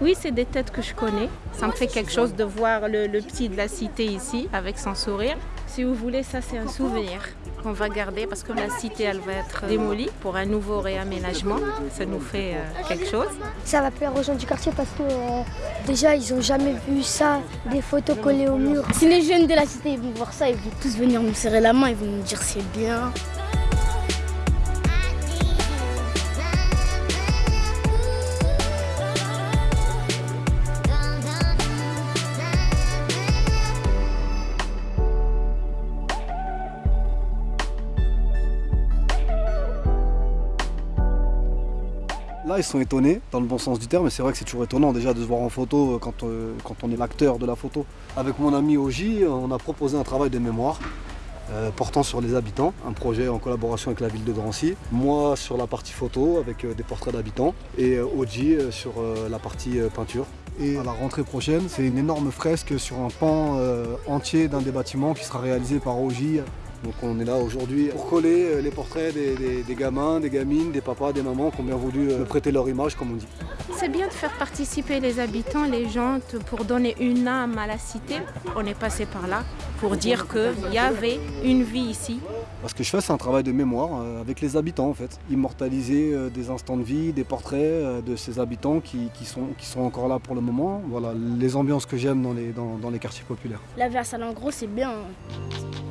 Oui, c'est des têtes que je connais. Ça me fait quelque chose de voir le, petit de la cité ici avec son sourire. Si vous voulez, ça c'est un souvenir qu'on va garder parce que la cité elle va être démolie pour un nouveau réaménagement. Ça nous fait euh, quelque chose. Ça va plaire aux gens du quartier parce que euh, déjà ils ont jamais vu ça, des photos collées au mur. Si les jeunes de la cité ils vont voir ça, ils vont tous venir me serrer la main, ils vont me dire c'est bien. Là, ils sont étonnés, dans le bon sens du terme, mais c'est vrai que c'est toujours étonnant déjà de se voir en photo euh, quand, euh, quand on est l'acteur de la photo. Avec mon ami Oji, on a proposé un travail de mémoire euh, portant sur les habitants, un projet en collaboration avec la ville de Drancy. Moi sur la partie photo avec des portraits d'habitants et Oji sur la partie peinture. Et à la rentrée prochaine, c'est une énorme fresque sur un pan entier d'un des bâtiments qui sera réalisé par Oji. Donc on est là aujourd'hui pour coller euh, les portraits des, des- des gamins, des gamines, des papas, des mamans qui ont bien voulu euh, prêter leur image comme on dit. C'est bien de faire participer les habitants, les gens, pour donner une âme à la cité. On est passé par là pour dire qu'il y avait une vie ici. Ce que je fais, c'est un travail de mémoire euh, avec les habitants en fait. Immortaliser des instants de vie, des portraits de ces habitants qui, qui sont, qui sont encore là pour le moment. Voilà, les ambiances que j'aime dans les, dans, dans les quartiers populaires. La vie à Salengros c'est bien. hein.